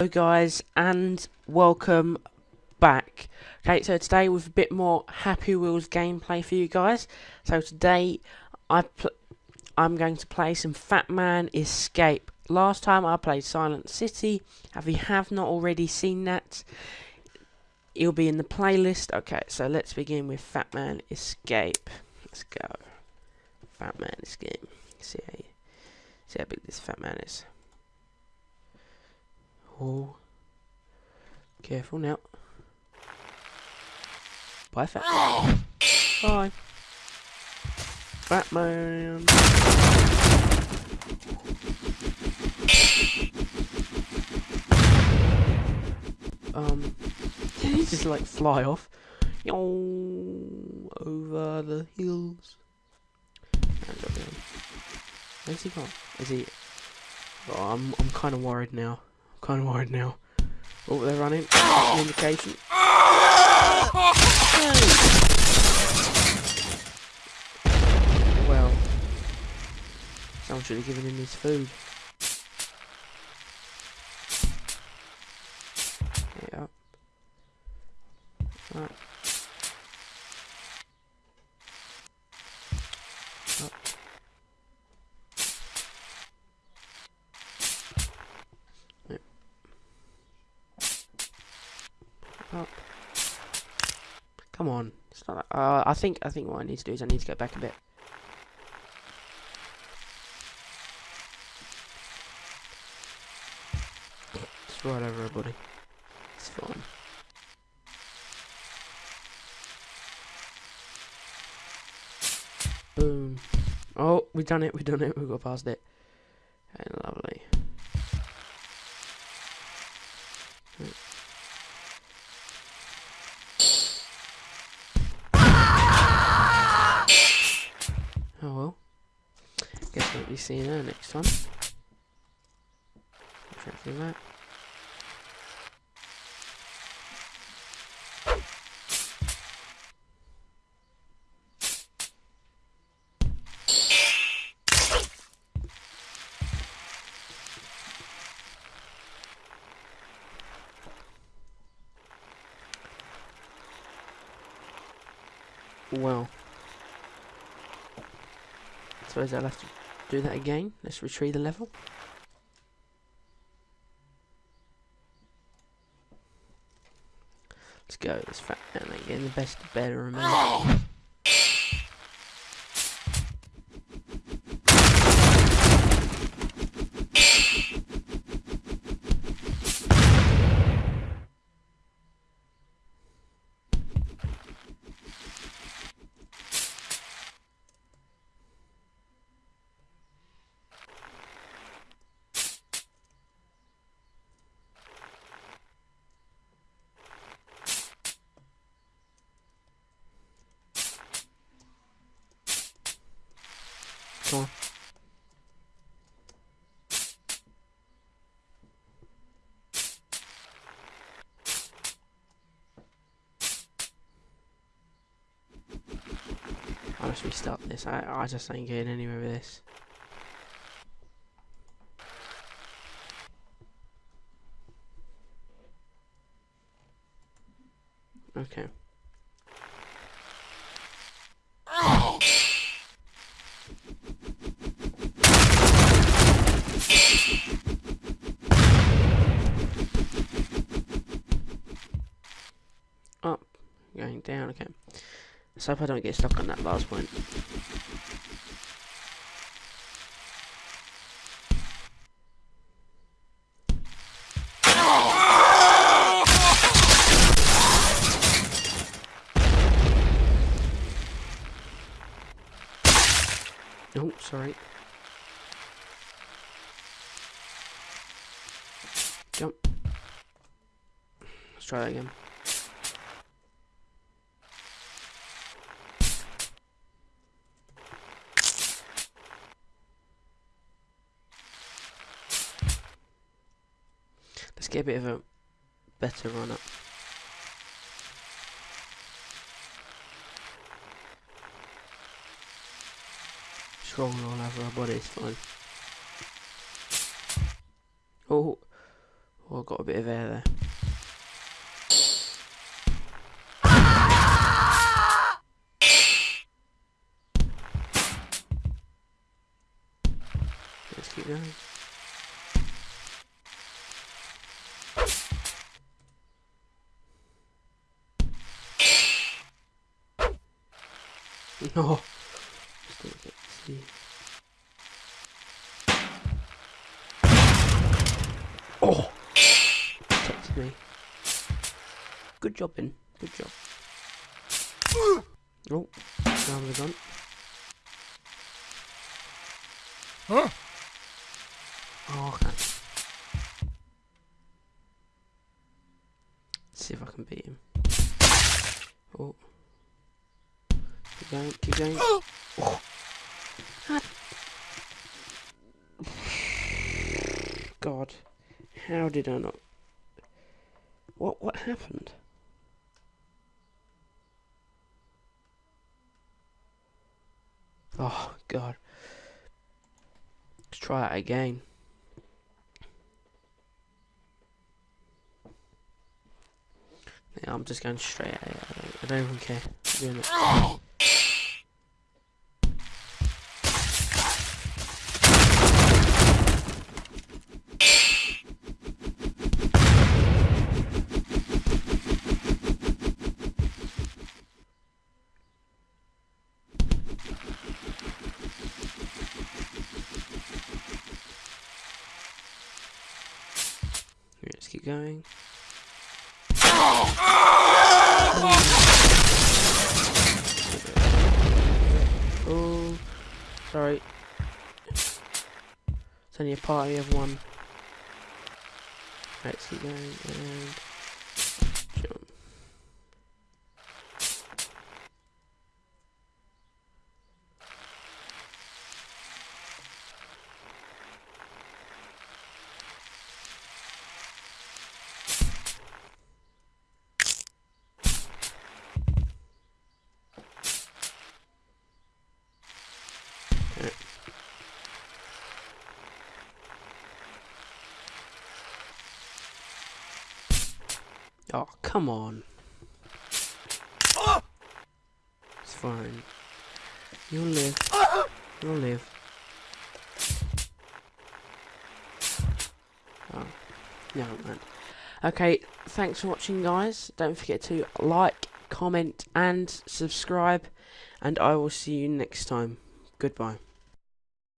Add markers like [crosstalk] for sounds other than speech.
Hello guys and welcome back. Okay, so today with a bit more Happy Wheels gameplay for you guys. So today I I'm going to play some Fat Man Escape. Last time I played Silent City. If you have not already seen that, it'll be in the playlist. Okay, so let's begin with Fat Man Escape. Let's go. Fat Man Escape. See how, see how big this Fat Man is. Oh. Careful now. Bye, Fat. Bye. Batman. Um, [laughs] he just like fly off. Over the hills. Where's he gone? Is he? Oh, I'm I'm kind of worried now. Kind of worried now. Oh, they're running. indication. Well, someone should have given him his food. Yeah. Right. Up. Come on. It's not. Uh, I think. I think what I need to do is I need to go back a bit. Just right over everybody. It's fine. Boom. Oh, we've done it. We've done it. We've got past it. Okay, lovely. Oh well. Be seeing her next time. Exactly that. Well suppose I'll have to do that again. Let's retrieve the level. Let's go. Let's and getting the best better Must restart this. I, I just ain't getting anywhere with this. Okay. going down, okay. Let's hope I don't get stuck on that last point. Oh, sorry. Jump. Let's try that again. Get a bit of a better run up. Strong all over our body, it's fine. Oh, Oh, I got a bit of air there. Let's keep going. No. Still get to see. Oh! Protected me. Good job, Ben. Good job. [gasps] Oh, now the gun. Huh? Oh, okay. see if I can beat him. Oh. Keep going, keep going. Oh. God. How did I not... What, what happened? Oh, God. Let's try it again. Yeah, I'm just going straight. I don't, I don't even care. Oh. Keep going. Oh, sorry. It's only a party of one. Let's keep going and Oh, come on. It's fine. You'll live. You'll live. Oh, no, man. Okay, thanks for watching, guys. Don't forget to like, comment, and subscribe. And I will see you next time. Goodbye.